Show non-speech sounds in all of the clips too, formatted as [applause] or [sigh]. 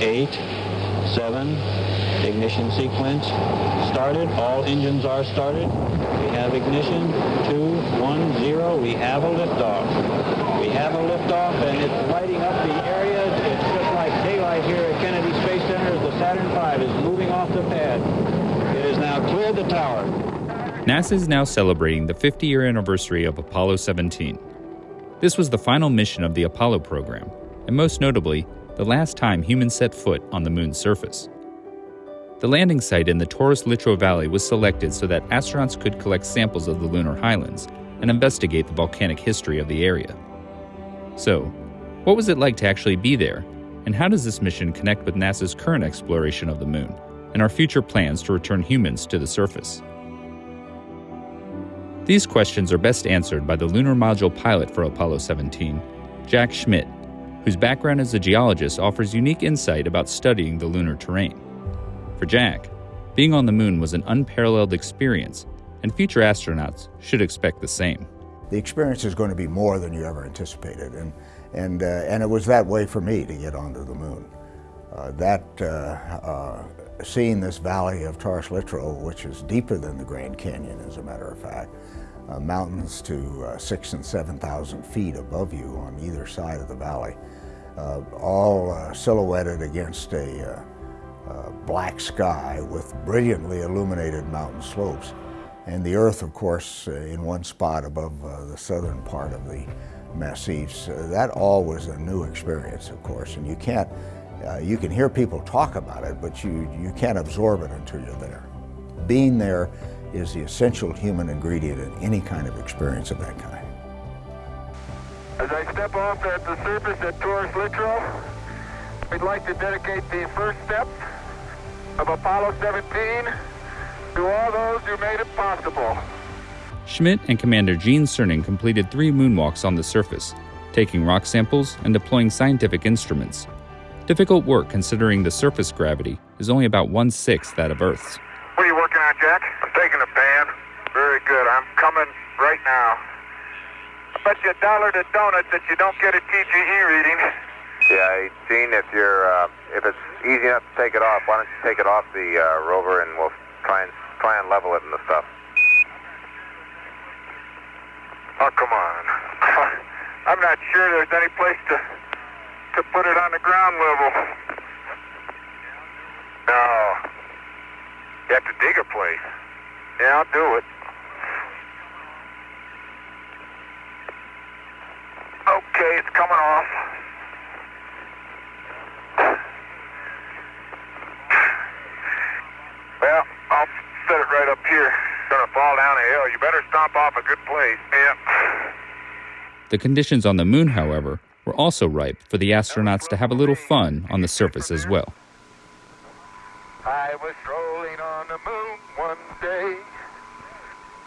eight, seven, ignition sequence started. All engines are started. We have ignition, two, one, zero. We have a liftoff. We have a liftoff, and it's lighting up the area. It's just like daylight here at Kennedy Space Center as the Saturn V is moving off the pad. It has now cleared the tower. NASA is now celebrating the 50 year anniversary of Apollo 17. This was the final mission of the Apollo program, and most notably, the last time humans set foot on the moon's surface. The landing site in the Taurus Littrow Valley was selected so that astronauts could collect samples of the lunar highlands and investigate the volcanic history of the area. So, what was it like to actually be there, and how does this mission connect with NASA's current exploration of the moon and our future plans to return humans to the surface? These questions are best answered by the lunar module pilot for Apollo 17, Jack Schmitt, whose background as a geologist offers unique insight about studying the lunar terrain. For Jack, being on the moon was an unparalleled experience, and future astronauts should expect the same. The experience is going to be more than you ever anticipated, and, and, uh, and it was that way for me to get onto the moon. Uh, that, uh, uh seeing this valley of Taurus Littrow, which is deeper than the Grand Canyon, as a matter of fact, uh, mountains to uh, six and 7,000 feet above you on either side of the valley, all silhouetted against a uh, black sky with brilliantly illuminated mountain slopes. And the Earth, of course, uh, in one spot above uh, the southern part of the Massifs. Uh, that all was a new experience, of course, and you can't, uh, you can hear people talk about it, but you, you can't absorb it until you're there. Being there is the essential human ingredient in any kind of experience of that kind. As I step off at the surface at Taurus Littrow, we'd like to dedicate the first steps of Apollo 17 to all those who made it possible. Schmitt and Commander Gene Cernan completed three moonwalks on the surface, taking rock samples and deploying scientific instruments. Difficult work considering the surface gravity is only about one sixth that of Earth's. What are you working on, Jack? I'm taking a pan. Very good. I'm coming right now. I bet you a dollar to donuts that you don't get a TGE reading. Yeah, Gene, if you're uh, if it's easy enough to take it off, why don't you take it off the uh, rover and we'll try and try and level it and the stuff. Oh come on! [laughs] I'm not sure there's any place to to put it on the ground level. No, you have to dig a place. Yeah, I'll do it. Okay, it's coming off. Well, I'll set it right up here. It's gonna fall down a hill. You better stomp off a good place. Yeah. The conditions on the moon, however, were also ripe for the astronauts to have a little fun on the surface as well. I was strolling on the moon one day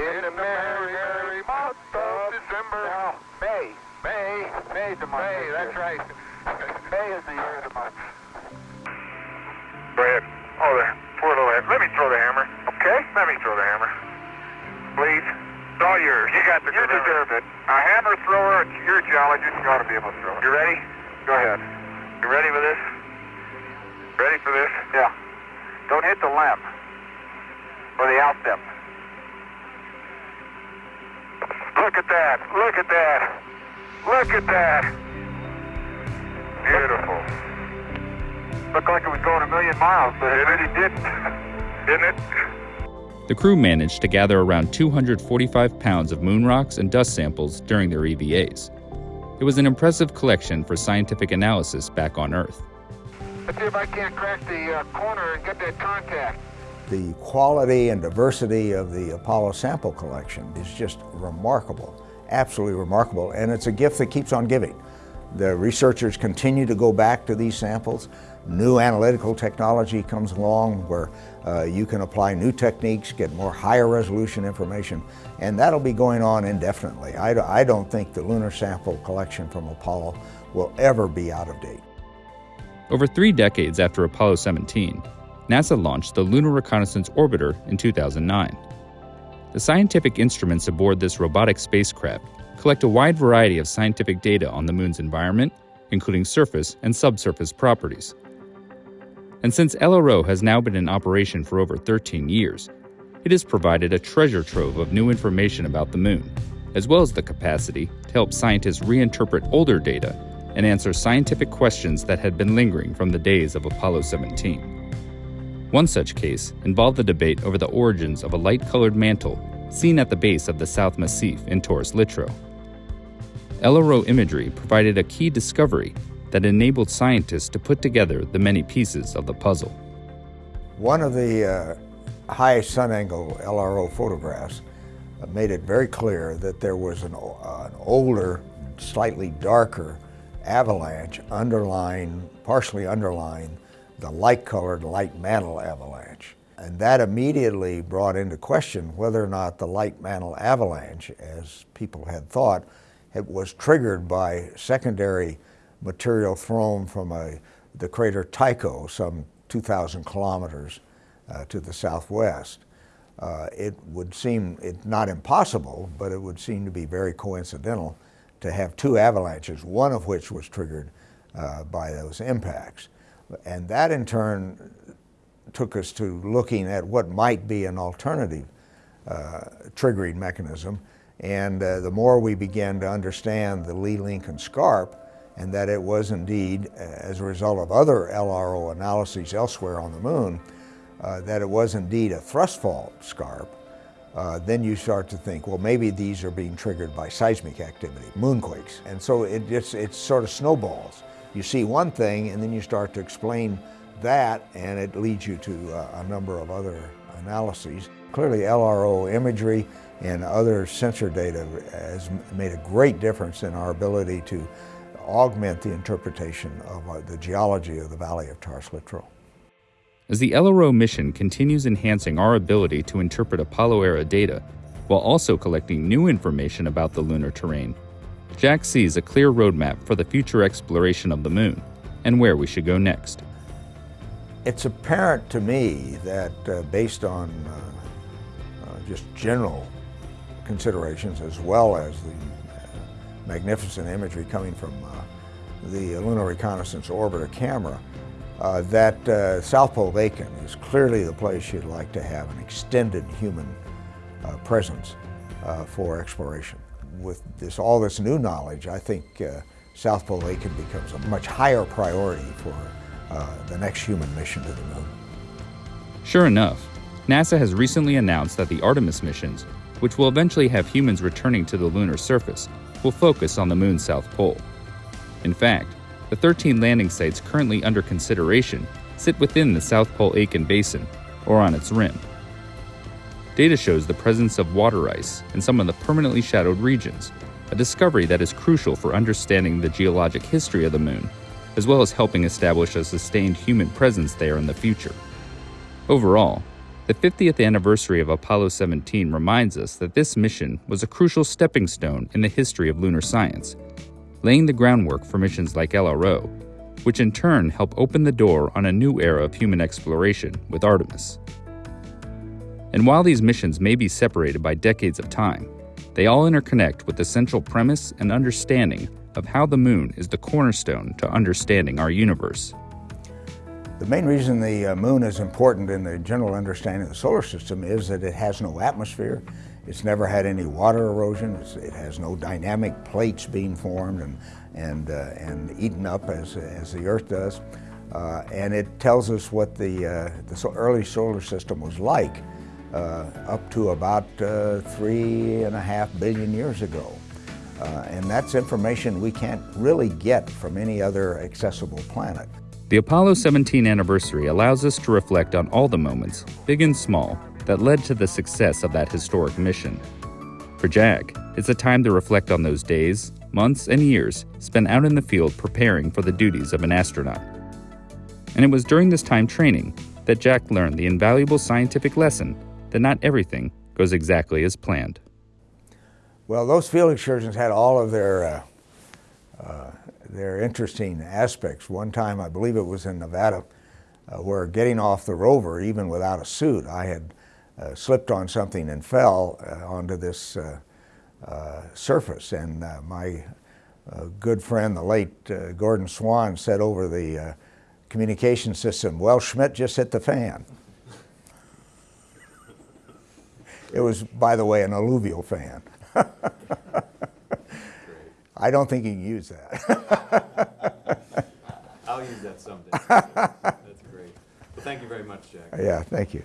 in a merry, merry month of December. No, May. May. May's the month. May, that's right. [laughs] May is the year of the month. Go ahead. Oh, there. Poor little head. Let me throw the hammer. Okay? Let me throw the hammer. Please. It's all yours. You got the You deserve it. A hammer thrower, you're a geologist. You ought to be able to throw it. You ready? Go ahead. You ready for this? Ready for this? Yeah. Don't hit the lamp. Or the outstep. Look at that. Look at that. Look at that. Beautiful. Looked like it was going a million miles, but it really didn't. [laughs] Didn't it? The crew managed to gather around 245 pounds of moon rocks and dust samples during their EVAs. It was an impressive collection for scientific analysis back on Earth. Let's see if I can't crack the uh, corner and get that contact. The quality and diversity of the Apollo sample collection is just remarkable, absolutely remarkable, and it's a gift that keeps on giving. The researchers continue to go back to these samples. New analytical technology comes along where uh, you can apply new techniques, get more higher resolution information, and that'll be going on indefinitely. I, I don't think the lunar sample collection from Apollo will ever be out of date. Over three decades after Apollo 17, NASA launched the Lunar Reconnaissance Orbiter in 2009. The scientific instruments aboard this robotic spacecraft collect a wide variety of scientific data on the moon's environment, including surface and subsurface properties. And since LRO has now been in operation for over 13 years, it has provided a treasure trove of new information about the moon, as well as the capacity to help scientists reinterpret older data and answer scientific questions that had been lingering from the days of Apollo 17. One such case involved the debate over the origins of a light colored mantle seen at the base of the South Massif in Taurus Littrow. LRO imagery provided a key discovery that enabled scientists to put together the many pieces of the puzzle. One of the uh, high sun angle LRO photographs uh, made it very clear that there was an, uh, an older, slightly darker avalanche underlying, partially underlying the light-colored light mantle avalanche. And that immediately brought into question whether or not the light mantle avalanche, as people had thought, it was triggered by secondary material thrown from a, the crater Tycho, some 2,000 kilometers uh, to the southwest. Uh, it would seem it, not impossible, but it would seem to be very coincidental to have two avalanches, one of which was triggered uh, by those impacts. And that in turn took us to looking at what might be an alternative uh, triggering mechanism. And uh, the more we began to understand the Lee Lincoln Scarp, and that it was indeed, uh, as a result of other LRO analyses elsewhere on the moon, uh, that it was indeed a thrust fault scarp, uh, then you start to think, well, maybe these are being triggered by seismic activity, moonquakes. And so it just, it sort of snowballs you see one thing and then you start to explain that and it leads you to uh, a number of other analyses. Clearly LRO imagery and other sensor data has made a great difference in our ability to augment the interpretation of uh, the geology of the Valley of Taurus-Littrow. As the LRO mission continues enhancing our ability to interpret Apollo-era data, while also collecting new information about the lunar terrain, Jack sees a clear roadmap for the future exploration of the moon and where we should go next. It's apparent to me that uh, based on uh, uh, just general considerations as well as the uh, magnificent imagery coming from uh, the Lunar Reconnaissance Orbiter camera, uh, that South Pole Aitken is clearly the place you'd like to have an extended human presence for exploration with this all this new knowledge, I think uh, South Pole Aitken becomes a much higher priority for uh, the next human mission to the moon. Sure enough, NASA has recently announced that the Artemis missions, which will eventually have humans returning to the lunar surface, will focus on the moon's south pole. In fact, the 13 landing sites currently under consideration sit within the South Pole Aitken Basin, or on its rim. Data shows the presence of water ice in some of the permanently shadowed regions, a discovery that is crucial for understanding the geologic history of the moon, as well as helping establish a sustained human presence there in the future. Overall, the 50th anniversary of Apollo 17 reminds us that this mission was a crucial stepping stone in the history of lunar science, laying the groundwork for missions like LRO, which in turn help open the door on a new era of human exploration with Artemis. And while these missions may be separated by decades of time, they all interconnect with the central premise and understanding of how the moon is the cornerstone to understanding our universe. The main reason the uh, moon is important in the general understanding of the solar system is that it has no atmosphere. It's never had any water erosion. It's, it has no dynamic plates being formed and, and, uh, and eaten up as, as the Earth does. Uh, and it tells us what the, uh, the early solar system was like up to about uh, three and a half billion years ago. Uh, and that's information we can't really get from any other accessible planet. The Apollo 17 anniversary allows us to reflect on all the moments, big and small, that led to the success of that historic mission. For Jack, it's a time to reflect on those days, months, and years spent out in the field preparing for the duties of an astronaut. And it was during this time training that Jack learned the invaluable scientific lesson that not everything goes exactly as planned. Well, those field excursions had all of their, uh, uh, their interesting aspects. One time, I believe it was in Nevada, uh, where getting off the rover, even without a suit, I had uh, slipped on something and fell uh, onto this uh, surface. And my good friend, the late Gordon Swann, said over the communication system. Well, Schmitt just hit the fan. It was, by the way, an alluvial fan. [laughs] I don't think you can use that. [laughs] I'll use that someday. That's great. Well, thank you very much, Jack. yeah, thank you.